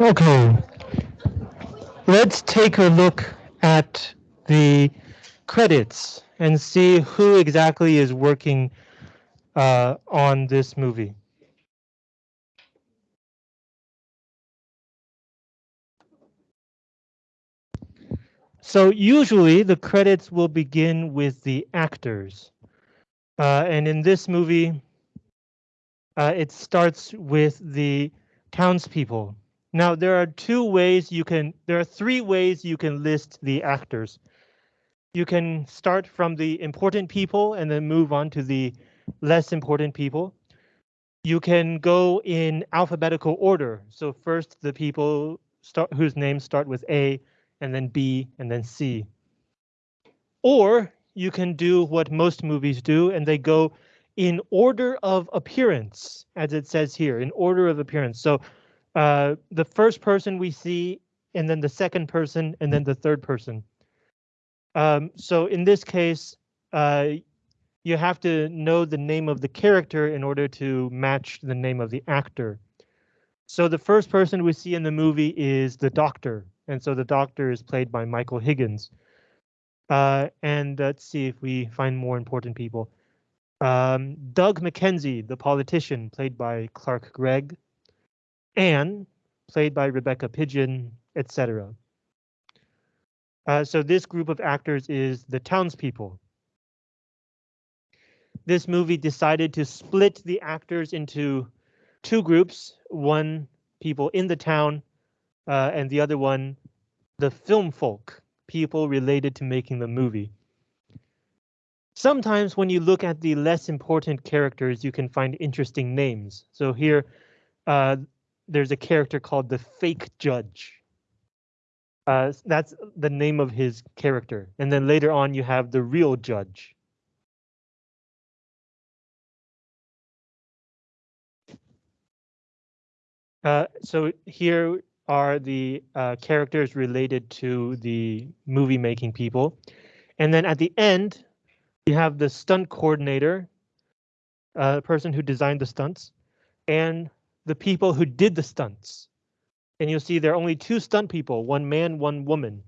Okay, let's take a look at the credits and see who exactly is working uh, on this movie. So usually the credits will begin with the actors. Uh, and in this movie, uh, it starts with the townspeople. Now there are two ways you can, there are three ways you can list the actors. You can start from the important people and then move on to the less important people. You can go in alphabetical order. So first the people start whose names start with A and then B and then C. Or you can do what most movies do and they go in order of appearance, as it says here, in order of appearance. So uh, the first person we see, and then the second person, and then the third person. Um, so in this case, uh, you have to know the name of the character in order to match the name of the actor. So the first person we see in the movie is the doctor, and so the doctor is played by Michael Higgins. Uh, and let's see if we find more important people. Um, Doug McKenzie, the politician, played by Clark Gregg. Anne, played by Rebecca Pidgeon, etc. Uh, so this group of actors is the townspeople. This movie decided to split the actors into two groups, one people in the town uh, and the other one the film folk, people related to making the movie. Sometimes when you look at the less important characters, you can find interesting names. So here, uh, there's a character called the fake judge. Uh, that's the name of his character. And then later on, you have the real judge. Uh, so here are the uh, characters related to the movie making people. And then at the end, you have the stunt coordinator, uh, the person who designed the stunts, and the people who did the stunts. And you'll see there are only two stunt people, one man, one woman.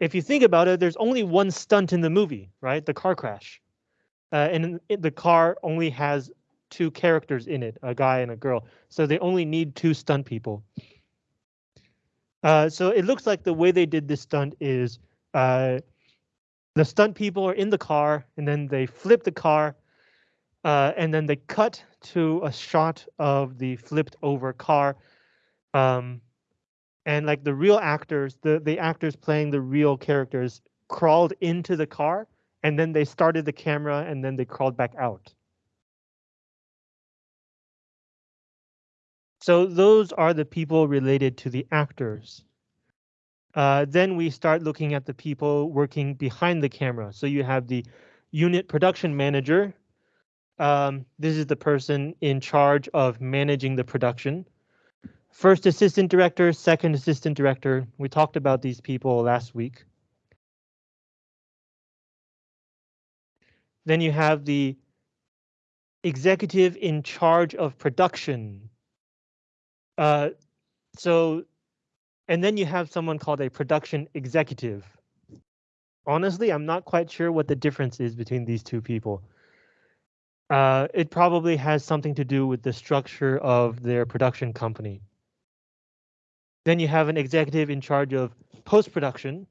If you think about it, there's only one stunt in the movie, right? The car crash. Uh, and the car only has two characters in it, a guy and a girl. So they only need two stunt people. Uh, so it looks like the way they did this stunt is uh, the stunt people are in the car and then they flip the car uh, and then they cut to a shot of the flipped over car. Um, and like the real actors, the, the actors playing the real characters crawled into the car and then they started the camera and then they crawled back out. So those are the people related to the actors. Uh, then we start looking at the people working behind the camera. So you have the unit production manager. Um, this is the person in charge of managing the production. First assistant director, second assistant director. We talked about these people last week. Then you have the executive in charge of production. Uh, so, and then you have someone called a production executive. Honestly, I'm not quite sure what the difference is between these two people. Uh, it probably has something to do with the structure of their production company. Then you have an executive in charge of post-production,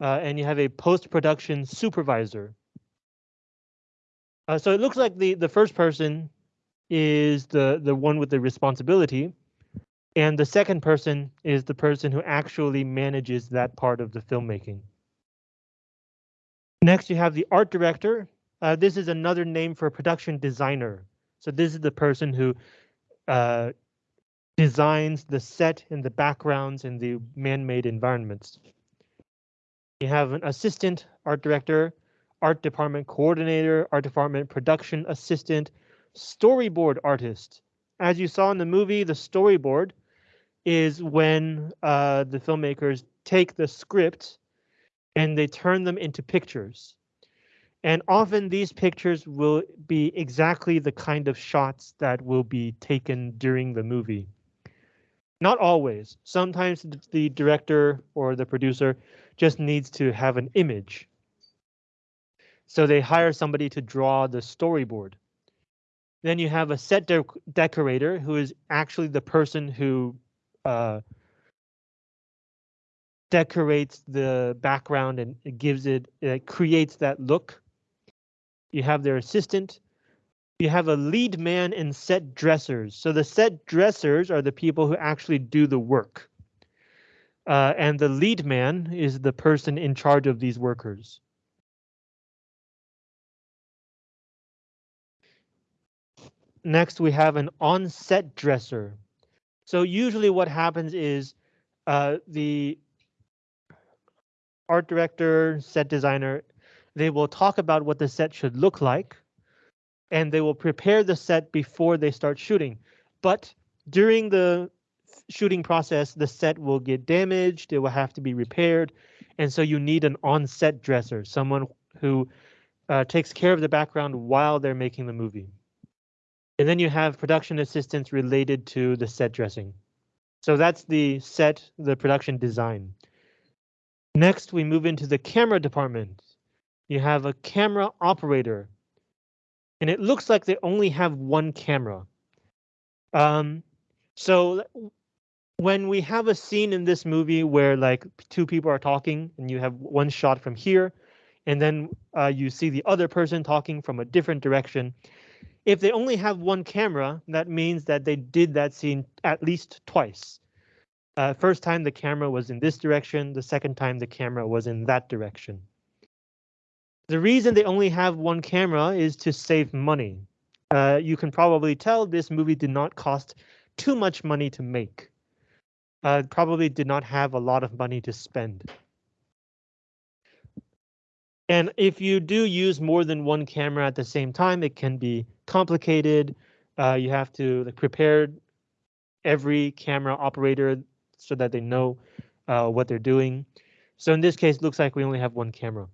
uh, and you have a post-production supervisor. Uh, so it looks like the, the first person is the, the one with the responsibility. And the second person is the person who actually manages that part of the filmmaking. Next, you have the art director. Uh, this is another name for production designer. So this is the person who uh, designs the set and the backgrounds and the man-made environments. You have an assistant art director, art department coordinator, art department production assistant, storyboard artist. As you saw in the movie, the storyboard is when uh, the filmmakers take the script and they turn them into pictures. And often these pictures will be exactly the kind of shots that will be taken during the movie. Not always. Sometimes the director or the producer just needs to have an image. So they hire somebody to draw the storyboard. Then you have a set de decorator who is actually the person who uh, decorates the background and gives it, it creates that look. You have their assistant. You have a lead man and set dressers. So the set dressers are the people who actually do the work. Uh, and the lead man is the person in charge of these workers. Next, we have an on-set dresser. So usually what happens is uh, the art director, set designer, they will talk about what the set should look like, and they will prepare the set before they start shooting. But during the shooting process, the set will get damaged, it will have to be repaired, and so you need an on-set dresser, someone who uh, takes care of the background while they're making the movie. And then you have production assistants related to the set dressing. So that's the set, the production design. Next, we move into the camera department. You have a camera operator. And it looks like they only have one camera. Um, so when we have a scene in this movie where like two people are talking and you have one shot from here, and then uh, you see the other person talking from a different direction, if they only have one camera, that means that they did that scene at least twice. Uh, first time the camera was in this direction, the second time the camera was in that direction. The reason they only have one camera is to save money. Uh, you can probably tell this movie did not cost too much money to make. Uh, probably did not have a lot of money to spend. And if you do use more than one camera at the same time, it can be complicated. Uh, you have to like, prepare every camera operator so that they know uh, what they're doing. So in this case, it looks like we only have one camera.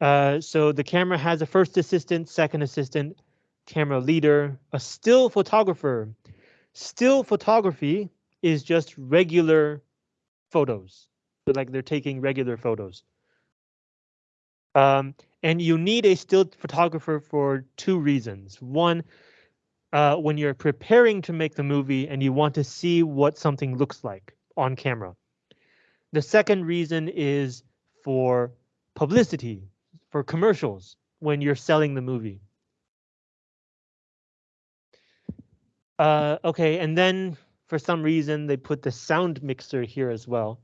Uh, so the camera has a first assistant, second assistant, camera leader, a still photographer. Still photography is just regular photos. So like they're taking regular photos. Um, and you need a still photographer for two reasons. One, uh, when you're preparing to make the movie and you want to see what something looks like on camera. The second reason is for publicity, for commercials, when you're selling the movie. Uh, okay, and then for some reason they put the sound mixer here as well.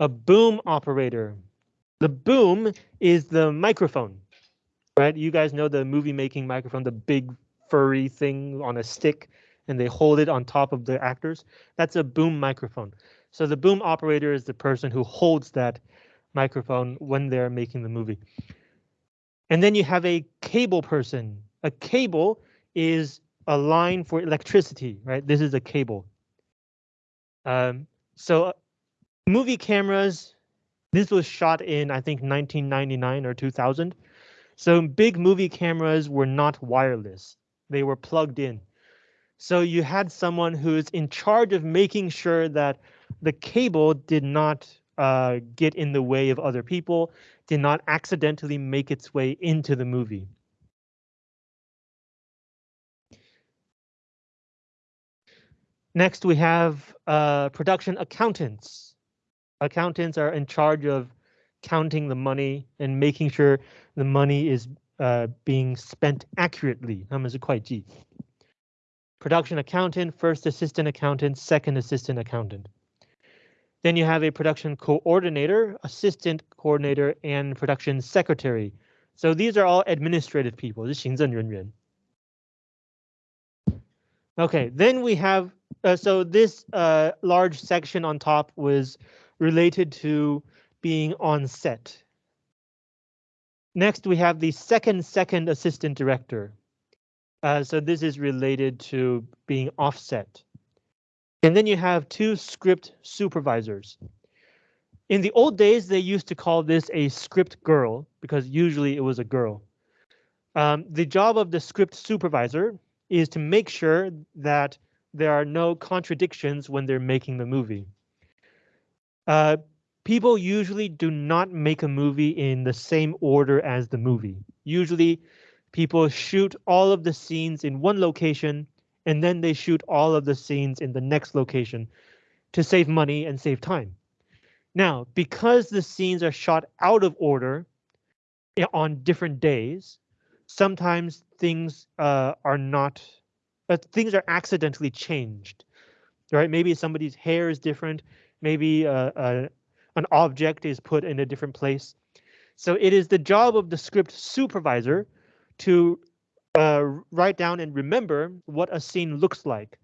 A boom operator. The boom is the microphone, right? You guys know the movie making microphone, the big furry thing on a stick and they hold it on top of the actors. That's a boom microphone. So the boom operator is the person who holds that microphone when they're making the movie. And then you have a cable person. A cable is a line for electricity, right? This is a cable. Um, so movie cameras this was shot in, I think, 1999 or 2000. So big movie cameras were not wireless. They were plugged in. So you had someone who's in charge of making sure that the cable did not uh, get in the way of other people, did not accidentally make its way into the movie. Next, we have uh, production accountants accountants are in charge of counting the money and making sure the money is uh, being spent accurately. Production accountant, first assistant accountant, second assistant accountant. Then you have a production coordinator, assistant coordinator, and production secretary. So these are all administrative people, 是行政人员. Okay, then we have, uh, so this uh, large section on top was related to being on set. Next, we have the second second assistant director. Uh, so this is related to being offset. And then you have two script supervisors. In the old days, they used to call this a script girl because usually it was a girl. Um, the job of the script supervisor is to make sure that there are no contradictions when they're making the movie. Uh, people usually do not make a movie in the same order as the movie. Usually people shoot all of the scenes in one location and then they shoot all of the scenes in the next location to save money and save time. Now, because the scenes are shot out of order eh, on different days, sometimes things uh, are not, uh, things are accidentally changed, right? Maybe somebody's hair is different. Maybe uh, uh, an object is put in a different place. So it is the job of the script supervisor to uh, write down and remember what a scene looks like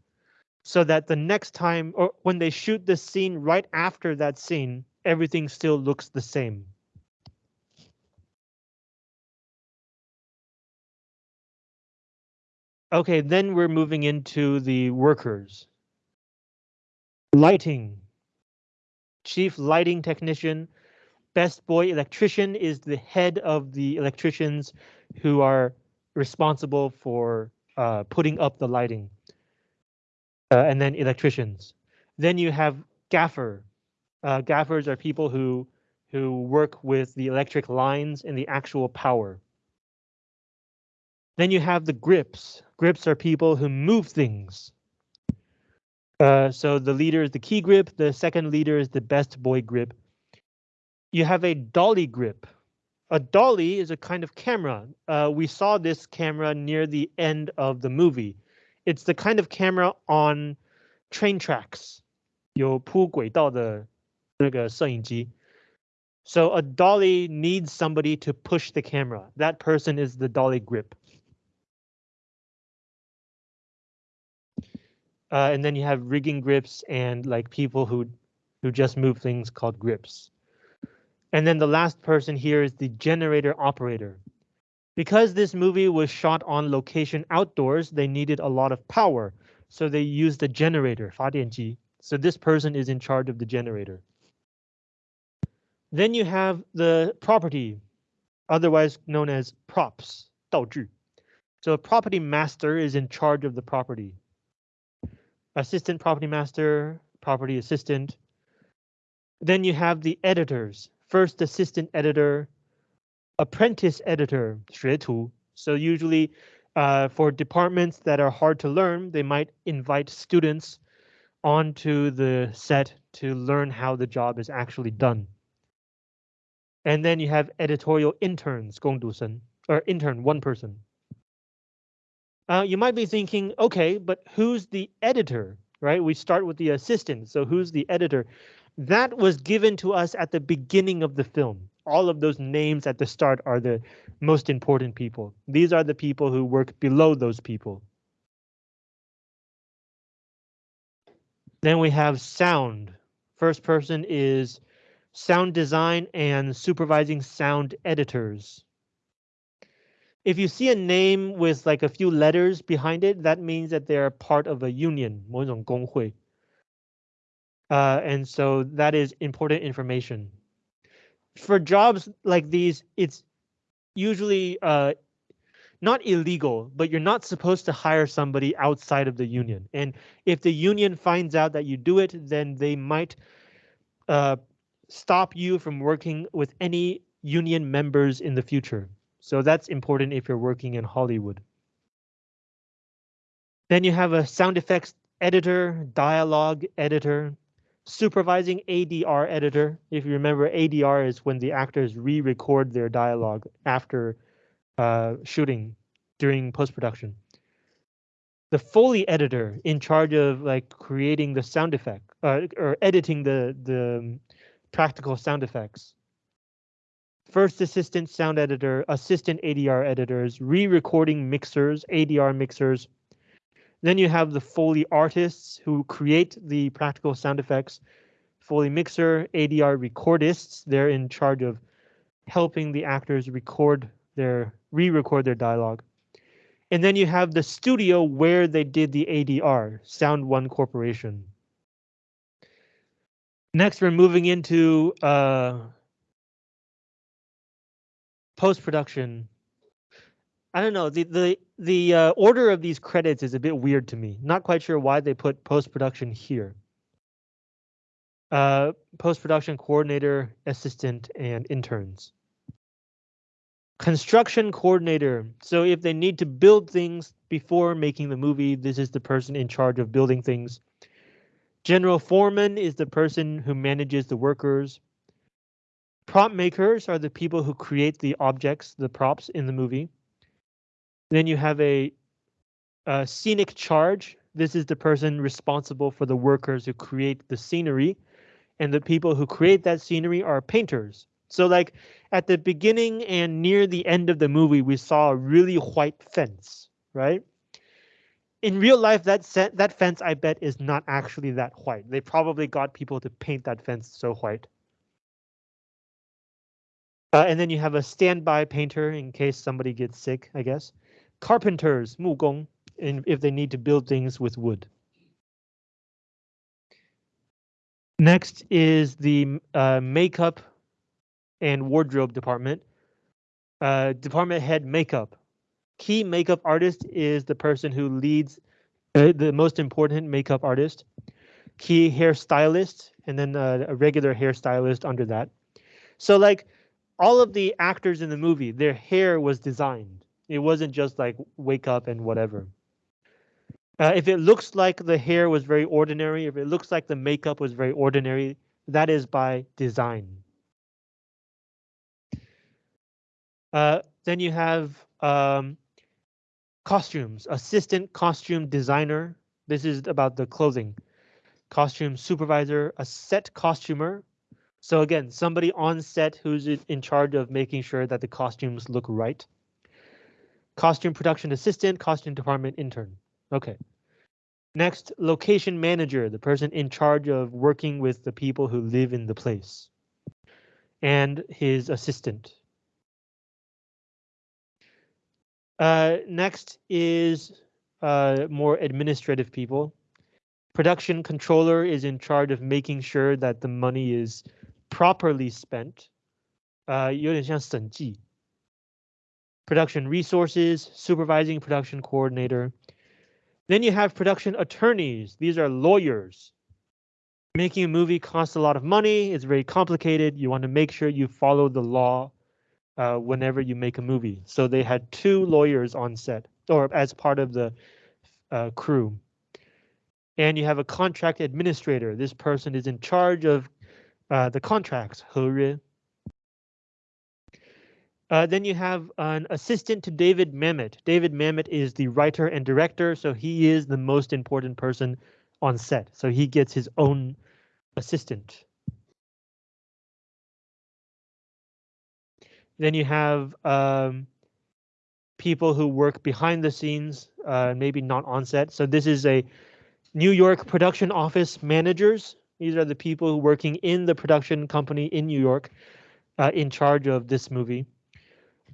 so that the next time or when they shoot the scene right after that scene, everything still looks the same. Okay, then we're moving into the workers. Lighting. Chief lighting technician. Best boy electrician is the head of the electricians who are responsible for uh, putting up the lighting. Uh, and then electricians. Then you have gaffer. Uh, gaffers are people who who work with the electric lines and the actual power. Then you have the grips. Grips are people who move things. Uh, so the leader is the key grip, the second leader is the best boy grip. You have a dolly grip. A dolly is a kind of camera. Uh, we saw this camera near the end of the movie. It's the kind of camera on train tracks. 有铺轨道的那个摄影机. So a dolly needs somebody to push the camera. That person is the dolly grip. Uh, and then you have rigging grips and like people who who just move things called grips. And then the last person here is the generator operator. Because this movie was shot on location outdoors, they needed a lot of power. So they used a generator, 发电机. So this person is in charge of the generator. Then you have the property, otherwise known as props, 道具. So a property master is in charge of the property. Assistant property master, property assistant. Then you have the editors, first assistant editor, apprentice editor, 学徒. So usually uh, for departments that are hard to learn, they might invite students onto the set to learn how the job is actually done. And then you have editorial interns, 工读生, or intern, one person. Uh, you might be thinking, okay, but who's the editor, right? We start with the assistant, so who's the editor? That was given to us at the beginning of the film. All of those names at the start are the most important people. These are the people who work below those people. Then we have sound. First person is sound design and supervising sound editors If you see a name with like a few letters behind it, that means that they're part of a union, 某种工会. Uh, and so that is important information. For jobs like these, it's usually uh, not illegal, but you're not supposed to hire somebody outside of the union. And if the union finds out that you do it, then they might uh, stop you from working with any union members in the future. So that's important if you're working in Hollywood. Then you have a sound effects editor, dialogue editor, supervising ADR editor. If you remember, ADR is when the actors re-record their dialogue after uh, shooting during post-production. The Foley editor in charge of like creating the sound effect uh, or editing the the practical sound effects. First assistant sound editor, assistant ADR editors, re-recording mixers, ADR mixers. Then you have the Foley artists who create the practical sound effects. Foley mixer, ADR recordists, they're in charge of helping the actors record their re-record their dialogue. And then you have the studio where they did the ADR, Sound One Corporation. Next, we're moving into uh, post-production. I don't know, the the the uh, order of these credits is a bit weird to me. Not quite sure why they put post-production here. Uh, post-production coordinator, assistant, and interns. Construction coordinator. So if they need to build things before making the movie, this is the person in charge of building things. General foreman is the person who manages the workers. Prop makers are the people who create the objects, the props in the movie. Then you have a, a scenic charge. This is the person responsible for the workers who create the scenery. And the people who create that scenery are painters. So like at the beginning and near the end of the movie, we saw a really white fence, right? in real life, that set, that fence, I bet, is not actually that white. They probably got people to paint that fence so white. Uh, and then you have a standby painter in case somebody gets sick, I guess. Carpenters, 木工, and if they need to build things with wood. Next is the uh, makeup and wardrobe department. Uh, department head makeup key makeup artist is the person who leads uh, the most important makeup artist. Key hairstylist, and then uh, a regular hairstylist under that. So like all of the actors in the movie, their hair was designed. It wasn't just like wake up and whatever. Uh, if it looks like the hair was very ordinary, if it looks like the makeup was very ordinary, that is by design. Uh, then you have um, Costumes, assistant costume designer. This is about the clothing. Costume supervisor, a set costumer. So again, somebody on set who's in charge of making sure that the costumes look right. Costume production assistant, costume department intern. Okay. Next, location manager, the person in charge of working with the people who live in the place. And his assistant. Uh, next is uh, more administrative people. Production controller is in charge of making sure that the money is properly spent. Uh, Production resources, supervising production coordinator. Then you have production attorneys. These are lawyers. Making a movie costs a lot of money. It's very complicated. You want to make sure you follow the law uh, whenever you make a movie. So they had two lawyers on set or as part of the uh, crew. And you have a contract administrator. This person is in charge of uh, the contracts. Uh, then you have an assistant to David Mamet. David Mamet is the writer and director, so he is the most important person on set. So he gets his own assistant. Then you have um, people who work behind the scenes, uh, maybe not on set. So this is a New York production office managers. These are the people working in the production company in New York uh, in charge of this movie.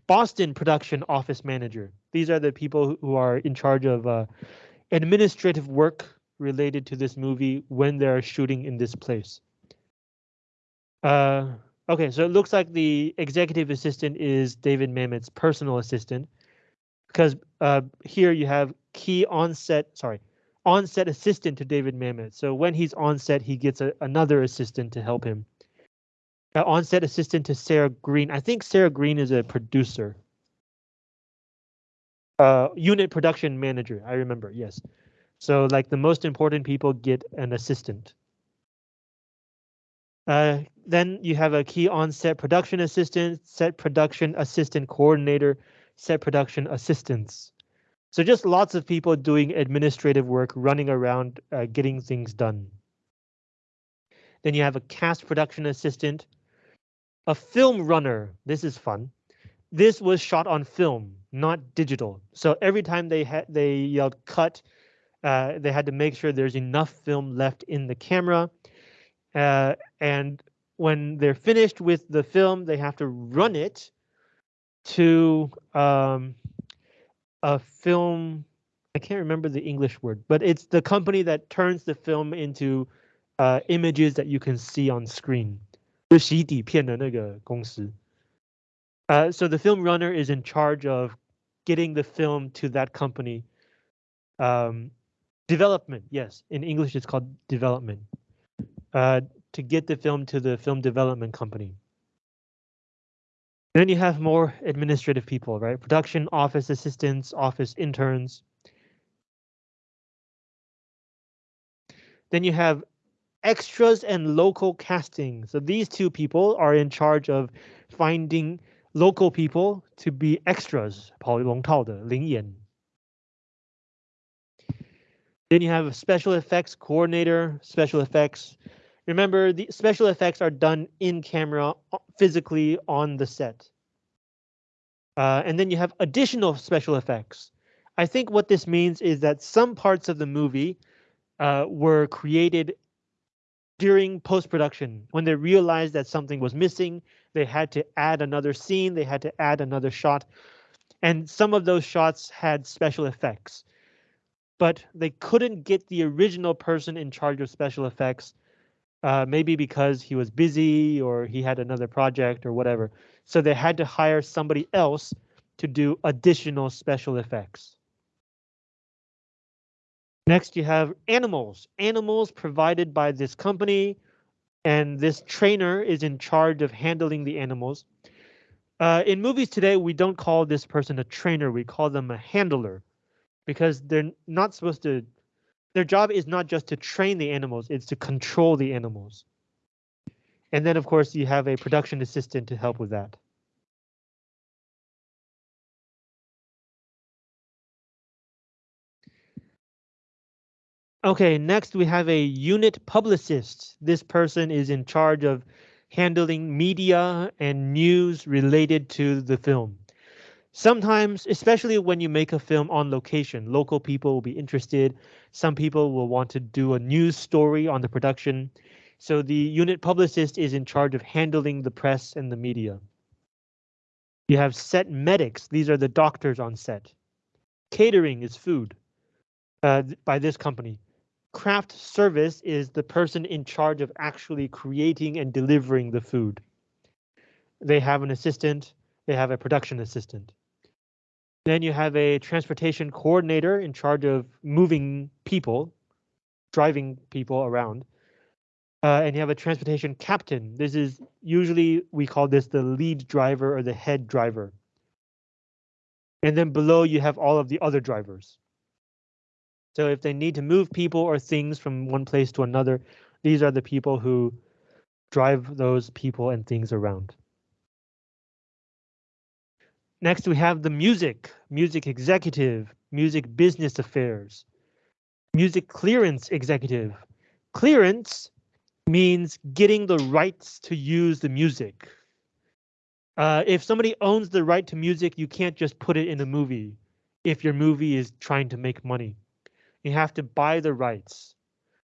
Boston production office manager. These are the people who are in charge of uh, administrative work related to this movie when they're shooting in this place. Uh, Okay, so it looks like the executive assistant is David Mamet's personal assistant because uh, here you have key onset, sorry, onset assistant to David Mamet. So when he's on set, he gets a, another assistant to help him. Uh, onset assistant to Sarah Green. I think Sarah Green is a producer. Uh, unit production manager, I remember, yes. So like the most important people get an assistant. Uh, then you have a key on set production assistant, set production assistant coordinator, set production assistants. So just lots of people doing administrative work, running around, uh, getting things done. Then you have a cast production assistant, a film runner. This is fun. This was shot on film, not digital. So every time they had they yelled cut, uh, they had to make sure there's enough film left in the camera. Uh, and when they're finished with the film, they have to run it to um, a film. I can't remember the English word, but it's the company that turns the film into uh, images that you can see on screen. 就洗底片的那个公司。Uh, so the film runner is in charge of getting the film to that company. Um, development, yes, in English it's called development. Uh, to get the film to the film development company. Then you have more administrative people, right? Production office assistants, office interns. Then you have extras and local casting. So these two people are in charge of finding local people to be extras. 跑龙套的灵演. Then you have a special effects coordinator, special effects. Remember, the special effects are done in camera, uh, physically on the set. Uh, and then you have additional special effects. I think what this means is that some parts of the movie uh, were created during post-production when they realized that something was missing they had to add another scene they had to add another shot and some of those shots had special effects but they couldn't get the original person in charge of special effects uh, maybe because he was busy or he had another project or whatever so they had to hire somebody else to do additional special effects Next, you have animals. Animals provided by this company, and this trainer is in charge of handling the animals. Uh, in movies today, we don't call this person a trainer, we call them a handler because they're not supposed to, their job is not just to train the animals, it's to control the animals. And then, of course, you have a production assistant to help with that. Okay, next we have a unit publicist. This person is in charge of handling media and news related to the film. Sometimes, especially when you make a film on location, local people will be interested. Some people will want to do a news story on the production. So the unit publicist is in charge of handling the press and the media. You have set medics. These are the doctors on set. Catering is food uh, by this company craft service is the person in charge of actually creating and delivering the food. They have an assistant, they have a production assistant. Then you have a transportation coordinator in charge of moving people, driving people around. Uh, and you have a transportation captain. This is usually we call this the lead driver or the head driver. And then below you have all of the other drivers. So if they need to move people or things from one place to another, these are the people who drive those people and things around. Next, we have the music, music executive, music business affairs, music clearance executive. Clearance means getting the rights to use the music. Uh, if somebody owns the right to music, you can't just put it in a movie if your movie is trying to make money. You have to buy the rights,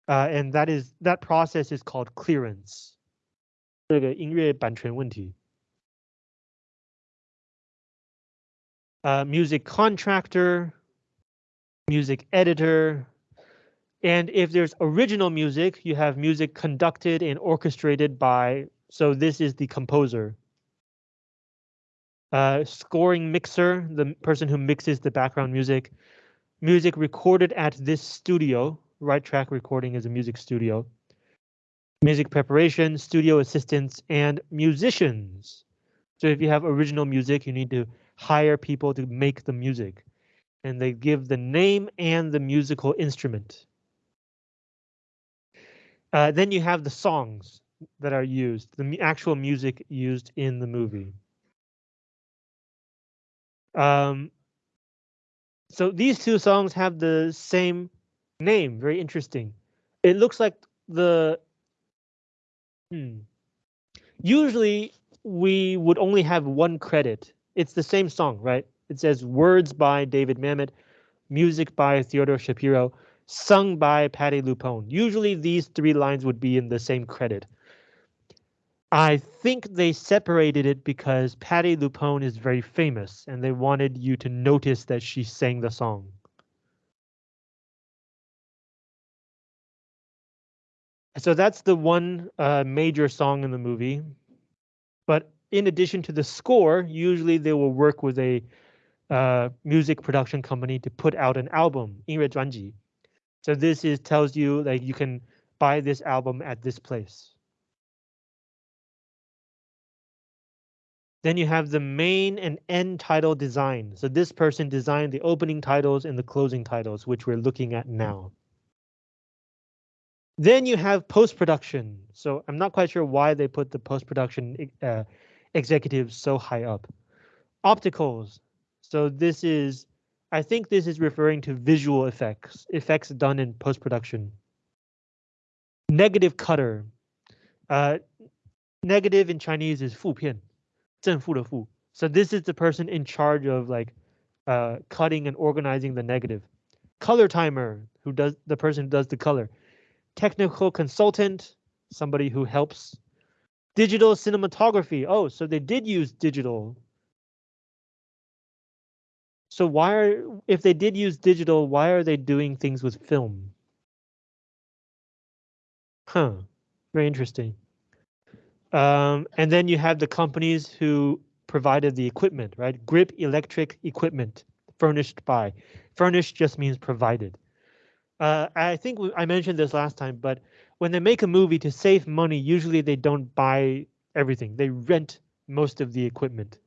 uh, and that is that process is called clearance. 这个音乐版权问题。 Uh, music contractor, music editor, and if there's original music, you have music conducted and orchestrated by, so this is the composer. Uh, scoring mixer, the person who mixes the background music music recorded at this studio. Right track recording is a music studio. Music preparation, studio assistants, and musicians. So if you have original music, you need to hire people to make the music. And they give the name and the musical instrument. Uh, then you have the songs that are used, the actual music used in the movie. Um, so these two songs have the same name. Very interesting. It looks like the. Hmm. Usually we would only have one credit. It's the same song, right? It says words by David Mamet, music by Theodore Shapiro, sung by Patti LuPone. Usually these three lines would be in the same credit. I think they separated it because Patti LuPone is very famous and they wanted you to notice that she sang the song. So that's the one uh, major song in the movie. But in addition to the score, usually they will work with a uh, music production company to put out an album, 音乐专辑. So this is tells you like you can buy this album at this place. Then you have the main and end title design. So this person designed the opening titles and the closing titles, which we're looking at now. Then you have post-production. So I'm not quite sure why they put the post-production uh, executives so high up. Opticals. So this is, I think this is referring to visual effects, effects done in post-production. Negative cutter. Uh, negative in Chinese is 负片。正负的负. So this is the person in charge of like uh, cutting and organizing the negative. Color timer, who does the person who does the color. Technical consultant, somebody who helps. Digital cinematography. Oh, so they did use digital. So why are, if they did use digital, why are they doing things with film? Huh, very interesting. Um, and then you have the companies who provided the equipment, right? Grip Electric Equipment, furnished by. Furnished just means provided. Uh, I think I mentioned this last time, but when they make a movie to save money, usually they don't buy everything. They rent most of the equipment.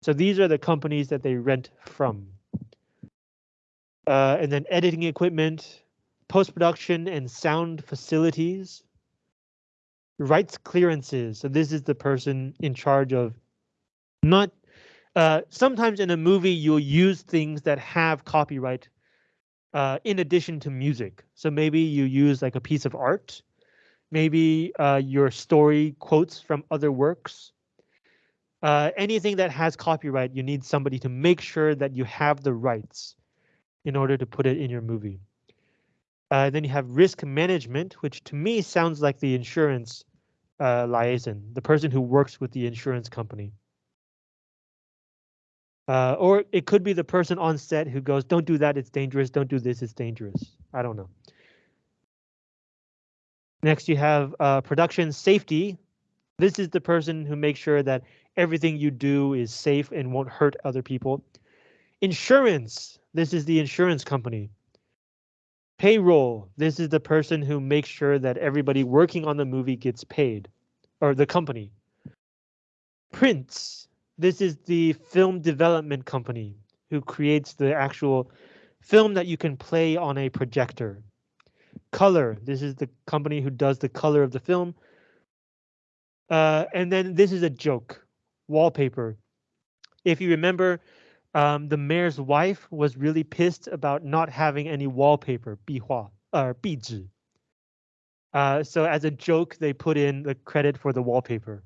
So these are the companies that they rent from. Uh, and then editing equipment, post-production and sound facilities, rights clearances. So this is the person in charge of not uh, sometimes in a movie you'll use things that have copyright uh, in addition to music. So maybe you use like a piece of art, maybe uh, your story quotes from other works. Uh, anything that has copyright, you need somebody to make sure that you have the rights in order to put it in your movie. Uh, then you have risk management, which to me sounds like the insurance uh, liaison, the person who works with the insurance company. Uh, or it could be the person on set who goes, don't do that, it's dangerous, don't do this, it's dangerous. I don't know. Next, you have uh, production safety. This is the person who makes sure that everything you do is safe and won't hurt other people. Insurance. This is the insurance company. Payroll, this is the person who makes sure that everybody working on the movie gets paid, or the company. Prints, this is the film development company who creates the actual film that you can play on a projector. Color, this is the company who does the color of the film. Uh, and then this is a joke, wallpaper. If you remember, um, the mayor's wife was really pissed about not having any wallpaper, 壁画, or 壁纸. Uh, so as a joke, they put in the credit for the wallpaper.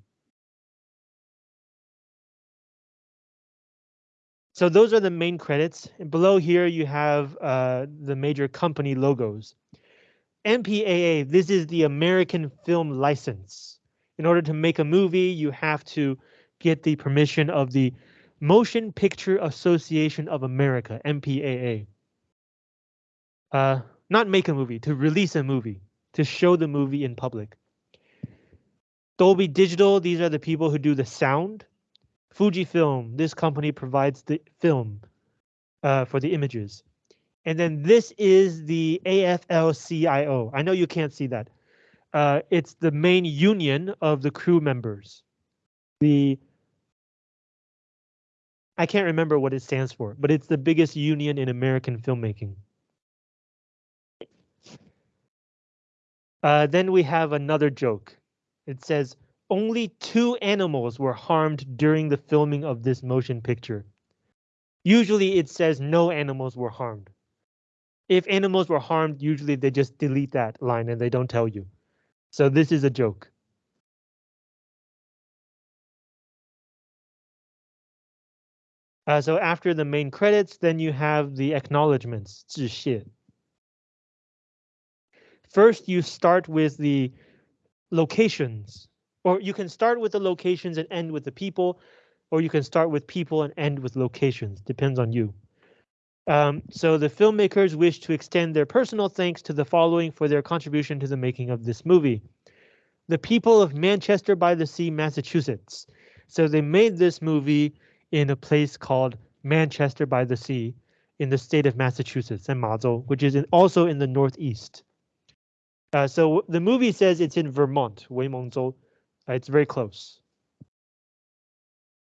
So those are the main credits. And below here, you have uh, the major company logos. MPAA, this is the American Film License. In order to make a movie, you have to get the permission of the Motion Picture Association of America, MPAA. Uh, not make a movie, to release a movie, to show the movie in public. Dolby Digital, these are the people who do the sound. Fujifilm, this company provides the film uh, for the images. And then this is the AFL-CIO. I know you can't see that. Uh, it's the main union of the crew members. The I can't remember what it stands for, but it's the biggest union in American filmmaking. Uh, then we have another joke. It says, only two animals were harmed during the filming of this motion picture. Usually it says no animals were harmed. If animals were harmed, usually they just delete that line and they don't tell you. So this is a joke. Uh, so after the main credits, then you have the 谢. First, you start with the locations, or you can start with the locations and end with the people, or you can start with people and end with locations, depends on you. Um, so the filmmakers wish to extend their personal thanks to the following for their contribution to the making of this movie. The people of Manchester by the Sea, Massachusetts. So they made this movie in a place called Manchester by the Sea in the state of Massachusetts and Mazhou, which is in, also in the northeast. Uh, so the movie says it's in Vermont, Weimengzhou. Uh, it's very close.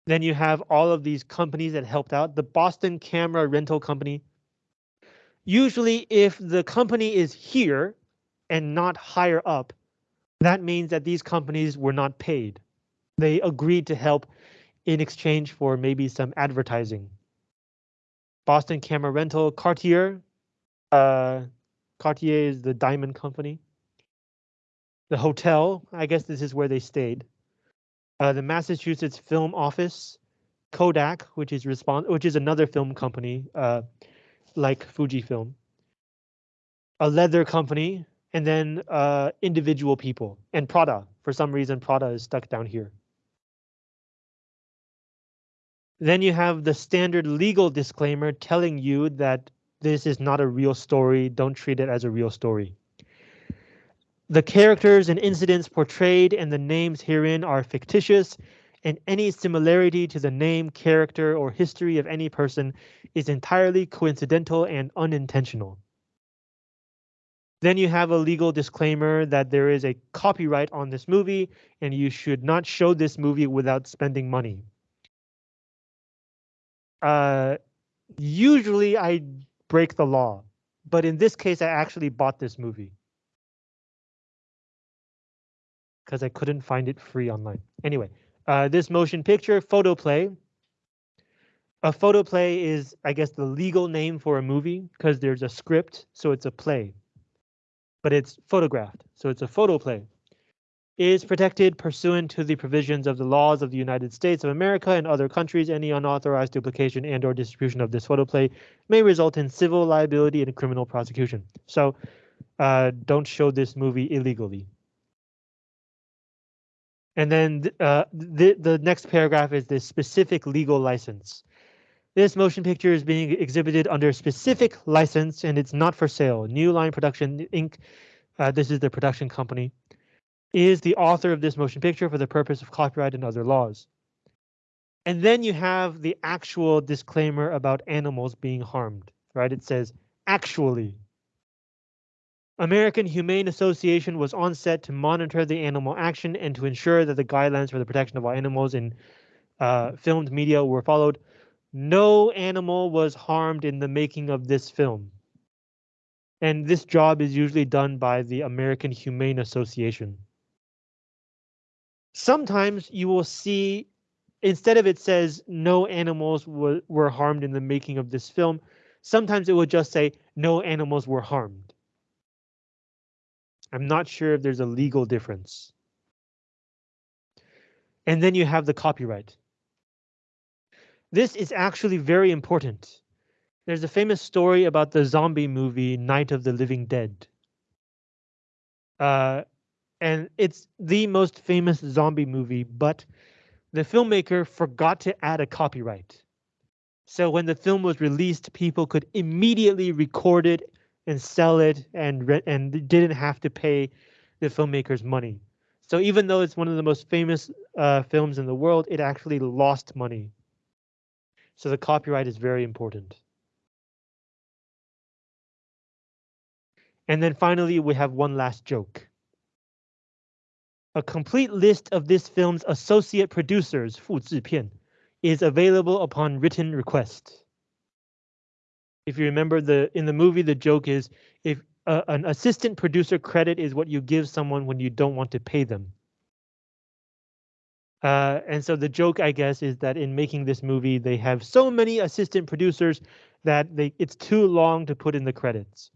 Then you have all of these companies that helped out. The Boston Camera Rental Company. Usually if the company is here and not higher up, that means that these companies were not paid. They agreed to help in exchange for maybe some advertising. Boston Camera Rental, Cartier. Uh, Cartier is the diamond company. The hotel, I guess this is where they stayed. Uh, the Massachusetts Film Office, Kodak, which is respond, which is another film company, uh, like Fujifilm. A leather company, and then uh, individual people, and Prada. For some reason, Prada is stuck down here. Then you have the standard legal disclaimer telling you that this is not a real story. Don't treat it as a real story. The characters and incidents portrayed and the names herein are fictitious, and any similarity to the name, character, or history of any person is entirely coincidental and unintentional. Then you have a legal disclaimer that there is a copyright on this movie and you should not show this movie without spending money. Uh, usually I break the law, but in this case, I actually bought this movie. Because I couldn't find it free online. Anyway, uh, this motion picture, photoplay. A photoplay is, I guess, the legal name for a movie because there's a script, so it's a play. But it's photographed, so it's a photoplay is protected pursuant to the provisions of the laws of the United States of America and other countries. Any unauthorized duplication and or distribution of this photoplay may result in civil liability and criminal prosecution. So uh, don't show this movie illegally. And then uh, the, the next paragraph is the specific legal license. This motion picture is being exhibited under specific license and it's not for sale. New Line Production Inc. Uh, this is the production company is the author of this motion picture for the purpose of copyright and other laws. And then you have the actual disclaimer about animals being harmed, right? It says, actually. American Humane Association was on set to monitor the animal action and to ensure that the guidelines for the protection of all animals in uh, filmed media were followed. No animal was harmed in the making of this film. And this job is usually done by the American Humane Association. Sometimes you will see, instead of it says no animals were, were harmed in the making of this film, sometimes it will just say no animals were harmed. I'm not sure if there's a legal difference. And then you have the copyright. This is actually very important. There's a famous story about the zombie movie Night of the Living Dead. Uh, and it's the most famous zombie movie, but the filmmaker forgot to add a copyright. So when the film was released, people could immediately record it and sell it and and didn't have to pay the filmmakers money. So even though it's one of the most famous uh, films in the world, it actually lost money. So the copyright is very important. And then finally, we have one last joke. A complete list of this film's associate producers, 复制片, is available upon written request. If you remember the in the movie, the joke is if uh, an assistant producer credit is what you give someone when you don't want to pay them. Uh, and so the joke, I guess, is that in making this movie, they have so many assistant producers that they it's too long to put in the credits.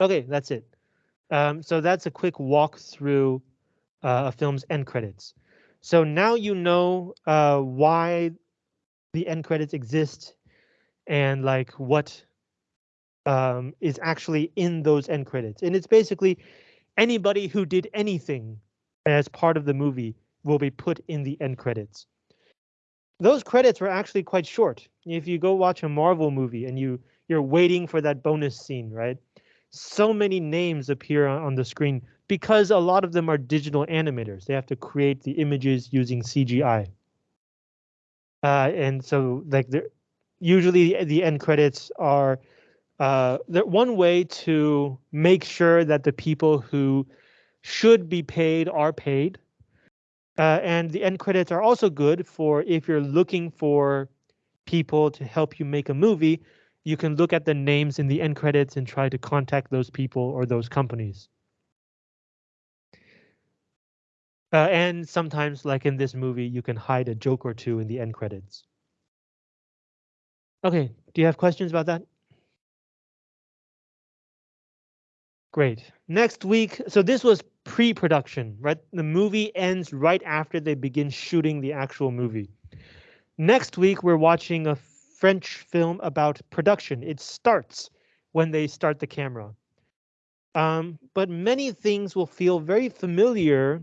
Okay, that's it. Um, so that's a quick walk through uh, a film's end credits. So now you know uh, why the end credits exist and like what um, is actually in those end credits. And it's basically anybody who did anything as part of the movie will be put in the end credits. those credits were actually quite short. If you go watch a Marvel movie and you you're waiting for that bonus scene, right? So many names appear on the screen because a lot of them are digital animators. They have to create the images using CGI. Uh, and so like usually the end credits are uh, one way to make sure that the people who should be paid are paid. Uh, and the end credits are also good for if you're looking for people to help you make a movie, you can look at the names in the end credits and try to contact those people or those companies. Uh, and sometimes, like in this movie, you can hide a joke or two in the end credits. Okay, do you have questions about that? Great. Next week, so this was pre-production, right? The movie ends right after they begin shooting the actual movie. Next week, we're watching a French film about production. It starts when they start the camera. Um, but many things will feel very familiar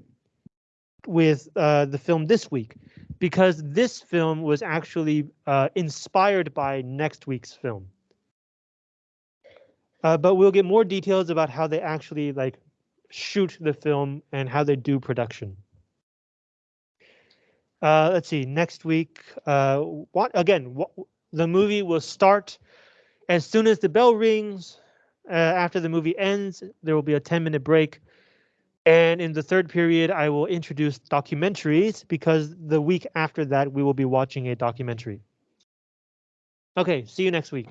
with uh, the film this week because this film was actually uh, inspired by next week's film. Uh, but we'll get more details about how they actually like shoot the film and how they do production. Uh, let's see, next week, uh, what again, what, the movie will start as soon as the bell rings. Uh, after the movie ends, there will be a 10 minute break. And in the third period, I will introduce documentaries because the week after that, we will be watching a documentary. Okay, see you next week.